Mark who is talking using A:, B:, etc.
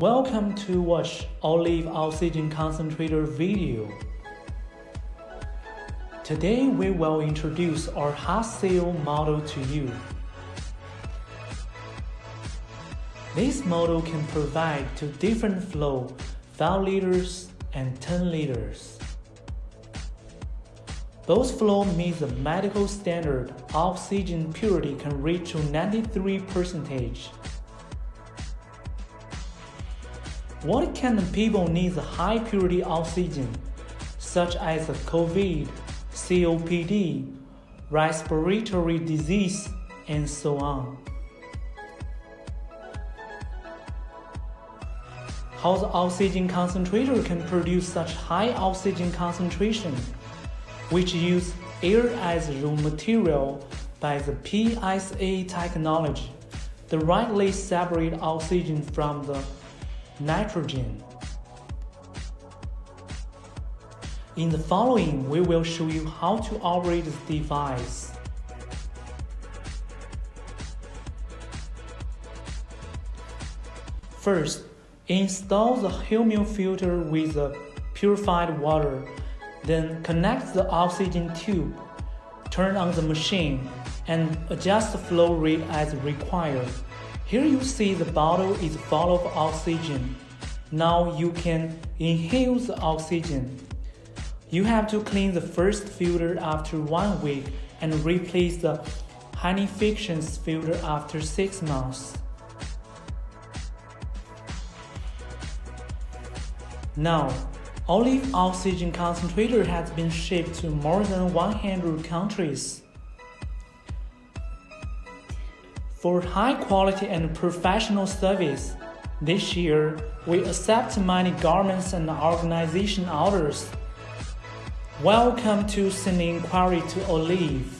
A: Welcome to watch Olive Oxygen Concentrator video. Today we will introduce our hot seal model to you. This model can provide to different flow 5 liters and 10 liters. Both flow meet the medical standard oxygen purity can reach to 93%. What of people need high purity oxygen, such as COVID, COPD, respiratory disease, and so on? How the oxygen concentrator can produce such high oxygen concentration which use air as raw material by the PSA technology to rightly separate oxygen from the nitrogen. In the following, we will show you how to operate this device. First, install the Hemel filter with the purified water then connect the oxygen tube, turn on the machine, and adjust the flow rate as required. Here you see the bottle is full of oxygen. Now you can inhale the oxygen. You have to clean the first filter after one week and replace the Hanifictions filter after 6 months. Now, Olive oxygen concentrator has been shipped to more than 100 countries. For high quality and professional service, this year we accept many governments and organization orders. Welcome to send inquiry to Olive.